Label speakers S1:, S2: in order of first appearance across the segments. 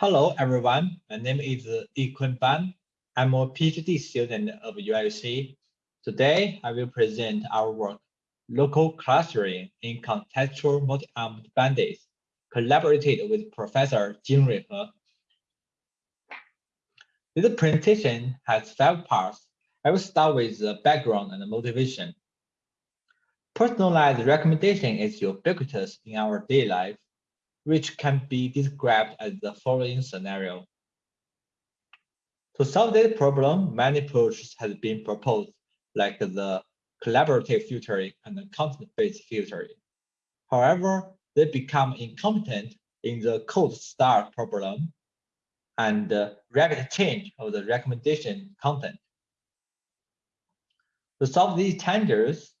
S1: Hello, everyone. My name is Yikun Ban. I'm a PhD student of UIC. Today, I will present our work, Local Clustering in Contextual Multi-Armed Bandits, collaborated with Professor Jingrui He. This presentation has five parts. I will start with the background and the motivation. Personalized recommendation is ubiquitous in our daily life which can be described as the following scenario. To solve this problem, many approaches have been proposed, like the collaborative filtering and the content-based filtering. However, they become incompetent in the cold start problem and the rapid change of the recommendation content. To solve these challenges,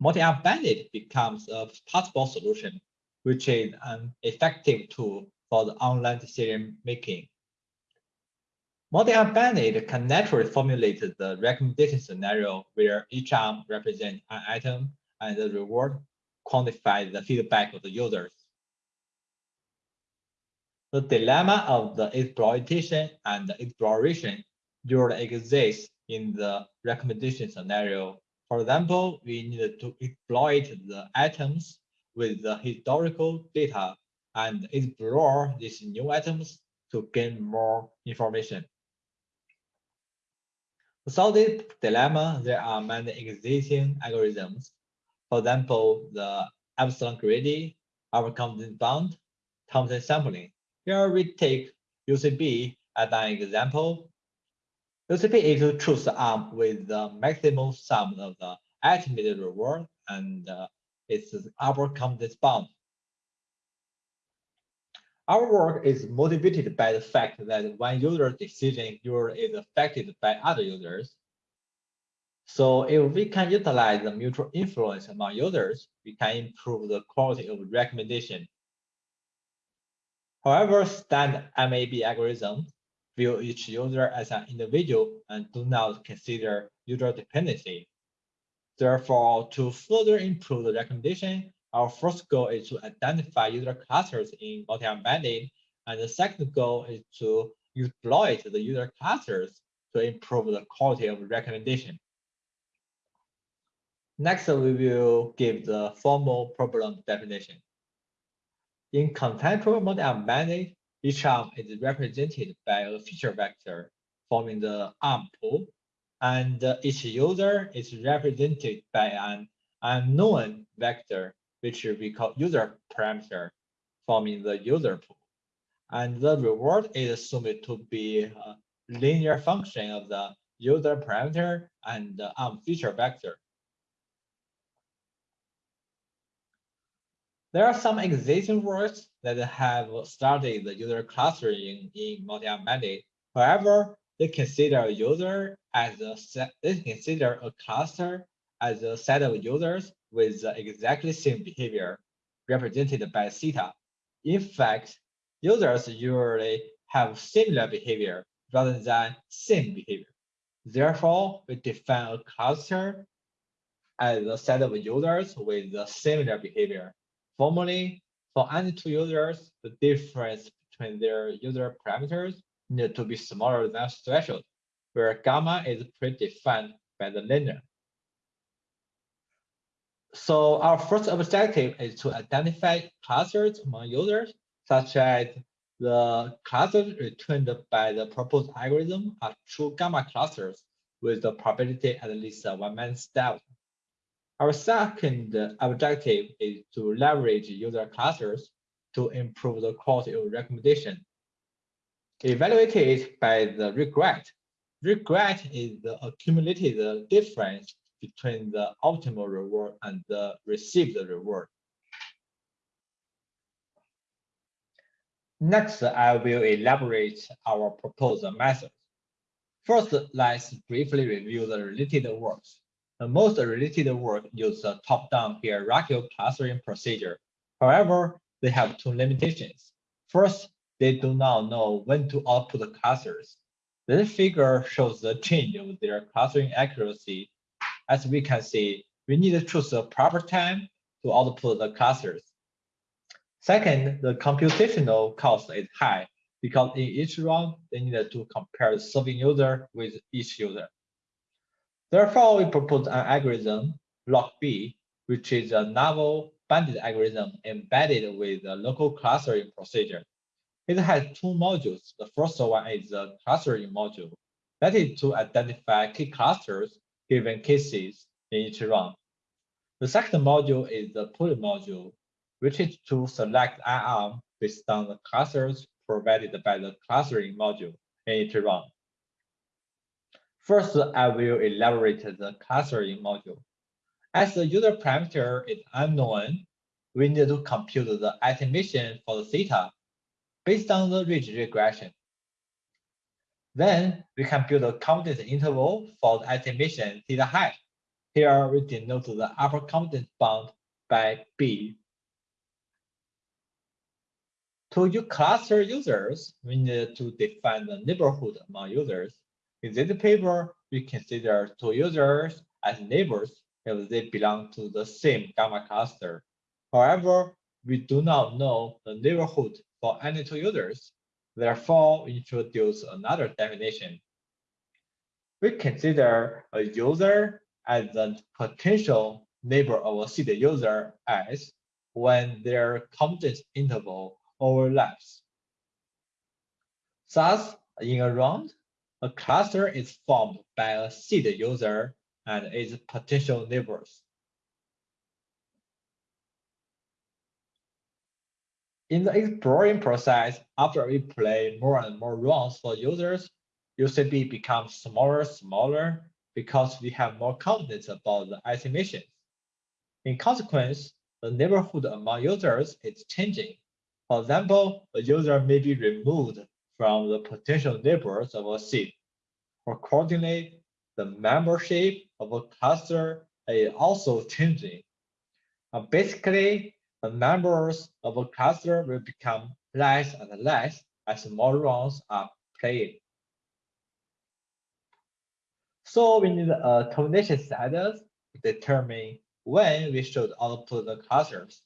S1: multi-arm bandit becomes a possible solution which is an effective tool for the online decision making. Multi-arm bandit can naturally formulate the recommendation scenario where each arm represents an item and the reward quantifies the feedback of the users. The dilemma of the exploitation and the exploration usually exists in the recommendation scenario. For example, we need to exploit the items with the historical data and explore these new items to gain more information. Solve this dilemma, there are many existing algorithms. For example, the epsilon greedy, our confidence bound, Thompson sampling. Here we take UCB as an example. UCB is to choose the arm with the maximum sum of the estimated reward and uh, it's overcome this bound. Our work is motivated by the fact that one user decision is affected by other users. So if we can utilize the mutual influence among users, we can improve the quality of recommendation. However, standard MAB algorithms view each user as an individual and do not consider user dependency. Therefore, to further improve the recommendation, our first goal is to identify user clusters in multi-arm bandit, and the second goal is to exploit the user clusters to improve the quality of recommendation. Next, we will give the formal problem definition. In contextual multi-arm bandit, each arm is represented by a feature vector forming the arm pool and each user is represented by an unknown vector, which we call user parameter, forming the user pool. And the reward is assumed to be a linear function of the user parameter and the um, feature vector. There are some existing works that have studied the user clustering in multi-arm bandit. However, they consider a user as a set, they consider a cluster as a set of users with the exactly same behavior represented by theta. In fact, users usually have similar behavior rather than same behavior. Therefore, we define a cluster as a set of users with similar behavior. Formally, for any two users, the difference between their user parameters need to be smaller than threshold, where gamma is predefined by the linear. So our first objective is to identify clusters among users, such as the clusters returned by the proposed algorithm are true gamma clusters with the probability at least one minus delta. Our second objective is to leverage user clusters to improve the quality of recommendation evaluated by the regret. Regret is the accumulated difference between the optimal reward and the received reward. Next, I will elaborate our proposed methods. First, let's briefly review the related works. The most related work uses a top-down hierarchical clustering procedure. However, they have two limitations. First, they do not know when to output the clusters. This figure shows the change of their clustering accuracy. As we can see, we need to choose the proper time to output the clusters. Second, the computational cost is high because in each round, they needed to compare the serving user with each user. Therefore, we propose an algorithm, LOCB, which is a novel bandit algorithm embedded with a local clustering procedure. It has two modules. The first one is the clustering module. That is to identify key clusters given cases in each round. The second module is the pooling module, which is to select IAM based on the clusters provided by the clustering module in each round. First, I will elaborate the clustering module. As the user parameter is unknown, we need to compute the estimation for the theta based on the ridge regression. Then we compute the confidence interval for the estimation theta hat. Here we denote the upper confidence bound by B. To use cluster users, we need to define the neighborhood among users. In this paper, we consider two users as neighbors if they belong to the same gamma cluster. However, we do not know the neighborhood for any two users. Therefore, introduce another definition. We consider a user as a potential neighbor of a seed user as when their confidence interval overlaps. Thus, in a round, a cluster is formed by a seed user and its potential neighbors. In the exploring process, after we play more and more rounds for users, UCB becomes smaller smaller because we have more confidence about the estimations. In consequence, the neighborhood among users is changing. For example, a user may be removed from the potential neighbors of a seed. Accordingly, the membership of a cluster is also changing. Uh, basically, the members of a cluster will become less and less as more rounds are played. So we need a termination status to determine when we should output the clusters.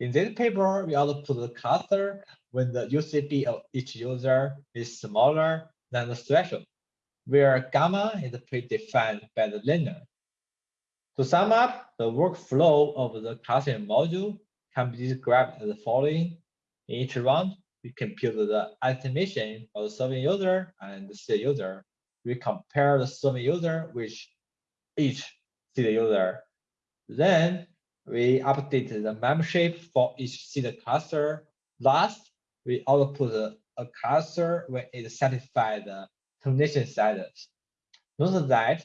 S1: In this paper, we output the cluster when the UCB of each user is smaller than the threshold, where gamma is predefined by the learner. To sum up, the workflow of the clustering module can be described as the following. In each round, we compute the estimation of the serving user and the seed user. We compare the serving user with each seed user. Then we update the membership for each seed cluster. Last, we output a cluster when it satisfies the termination status. Note that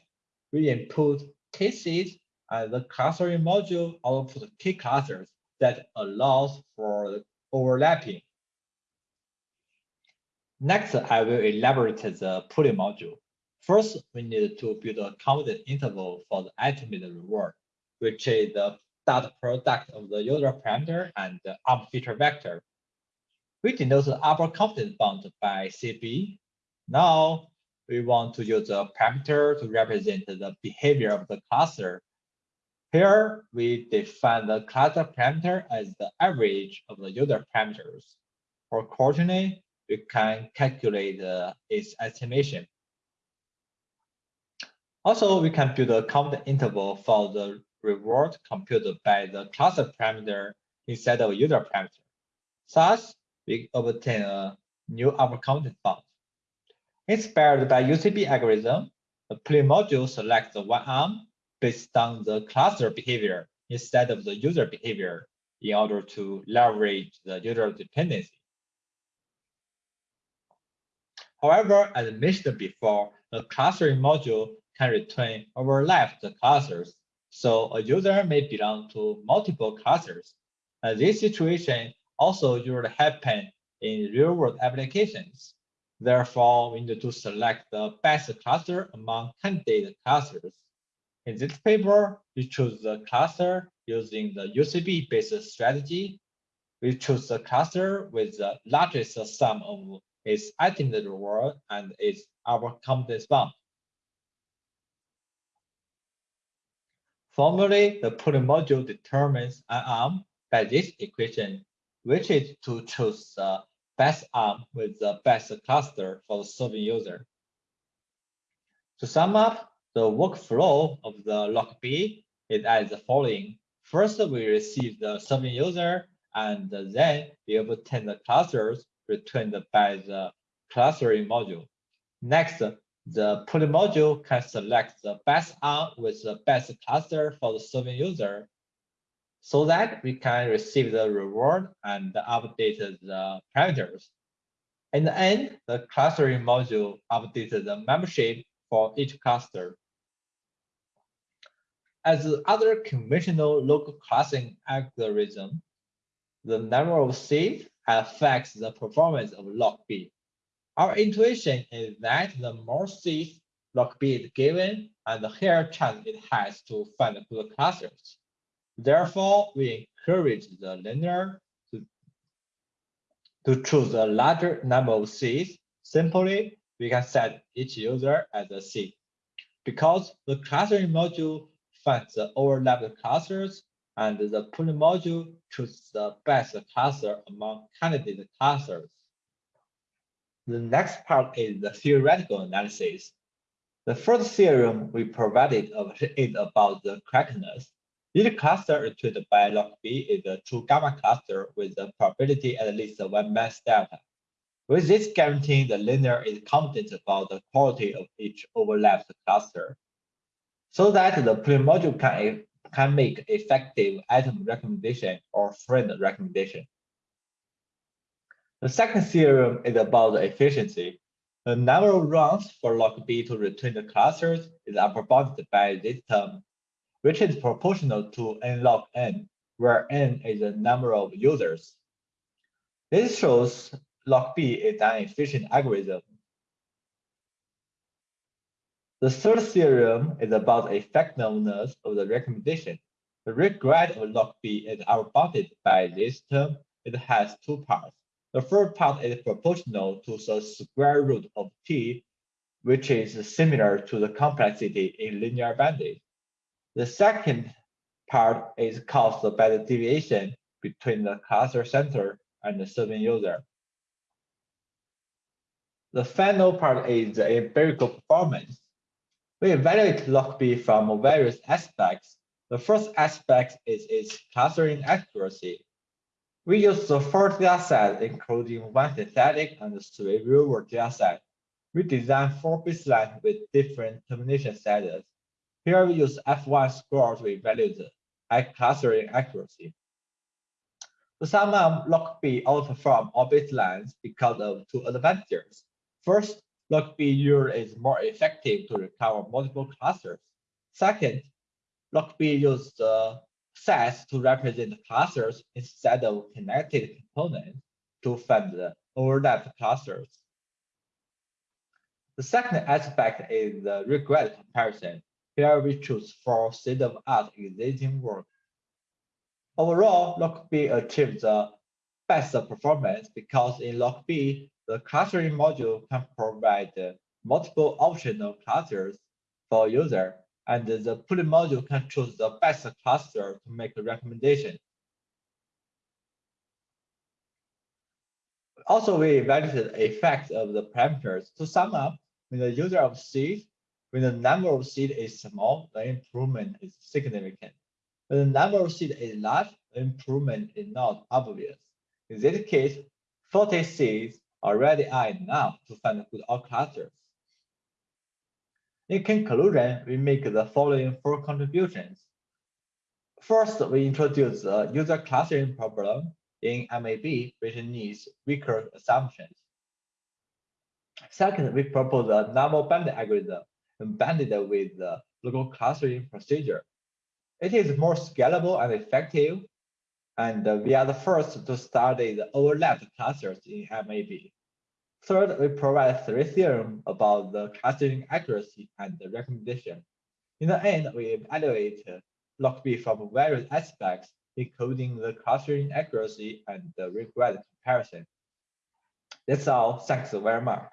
S1: we input cases and the clustering module output key clusters that allows for overlapping. Next, I will elaborate the pooling module. First, we need to build a confidence interval for the estimated reward, which is the dot product of the user parameter and the up feature vector. We denote the upper confidence bound by CB. Now, we want to use a parameter to represent the behavior of the cluster here, we define the cluster parameter as the average of the user parameters. For Accordingly, we can calculate uh, its estimation. Also, we can build a confidence interval for the reward computed by the cluster parameter instead of user parameter. Thus, we obtain a new upper confidence bound. Inspired by UCB algorithm, the play module selects the one arm based on the cluster behavior instead of the user behavior in order to leverage the user dependency. However, as mentioned before, the clustering module can return overlapped clusters, so a user may belong to multiple clusters. And this situation also usually happen in real-world applications. Therefore, we need to select the best cluster among candidate clusters. In this paper, we choose the cluster using the UCB-based strategy. We choose the cluster with the largest sum of its estimated reward and its upper confidence bound. Formally, the pooling module determines an arm by this equation, which is to choose the best arm with the best cluster for the serving user. To sum up, the workflow of the LOCB is as the following. First, we receive the serving user and then we obtain the clusters returned by the clustering module. Next, the pulling module can select the best arm with the best cluster for the serving user so that we can receive the reward and update the parameters. In the end, the clustering module updates the membership for each cluster. As other conventional local classing algorithm, the number of seeds affects the performance of LOCB. Our intuition is that the more seeds LOCB is given, and the higher chance it has to find good clusters. Therefore, we encourage the learner to, to choose a larger number of seeds. Simply, we can set each user as a seed. Because the clustering module finds the overlapped clusters and the pooling module chooses the best cluster among candidate clusters. The next part is the theoretical analysis. The first theorem we provided is about the correctness each cluster returned by log B is a true gamma cluster with a probability at least one mass delta. With this guarantee, the learner is confident about the quality of each overlapped cluster, so that the pre-module can, can make effective item recommendation or friend recommendation. The second theorem is about the efficiency. The number of runs for LOCB to return the clusters is upper bounded by this term which is proportional to n log n, where n is the number of users. This shows LOCB is an efficient algorithm. The third theorem is about the effectiveness of the recommendation. The regret of LOCB is outbounded by this term. It has two parts. The first part is proportional to the square root of t, which is similar to the complexity in linear bandit. The second part is caused by the deviation between the cluster center and the serving user. The final part is the empirical performance. We evaluate LOCB from various aspects. The first aspect is its clustering accuracy. We use the four datasets, including one synthetic and three real-world datasets. We design four baselines with different termination status. Here we use F1 score to evaluate the clustering accuracy. To sum up, LOCB outperform all baselines because of two advantages. First, LOCB usually is more effective to recover multiple clusters. Second, LOCB uses uh, the sets to represent clusters instead of connected components to find the overlapped clusters. The second aspect is the regret comparison. Here we choose for state-of-art existing work. Overall, LOCB achieves the best performance because in LOCB, the clustering module can provide multiple optional clusters for user, and the pooling module can choose the best cluster to make a recommendation. Also, we evaluated the effect of the parameters. To sum up, when the user of seed, when the number of seed is small, the improvement is significant. When the number of seed is large, the improvement is not obvious. In this case, 40 seeds already are enough to find good all clusters. In conclusion, we make the following four contributions. First, we introduce the user clustering problem in MAB, which needs weaker assumptions. Second, we propose a normal bandit algorithm embedded with the local clustering procedure. It is more scalable and effective, and uh, we are the first to study the overlapped clusters in MAB. Third, we provide three theorems about the clustering accuracy and the recommendation. In the end, we evaluate uh, LOCB from various aspects, including the clustering accuracy and the regret comparison. That's all. Thanks very much.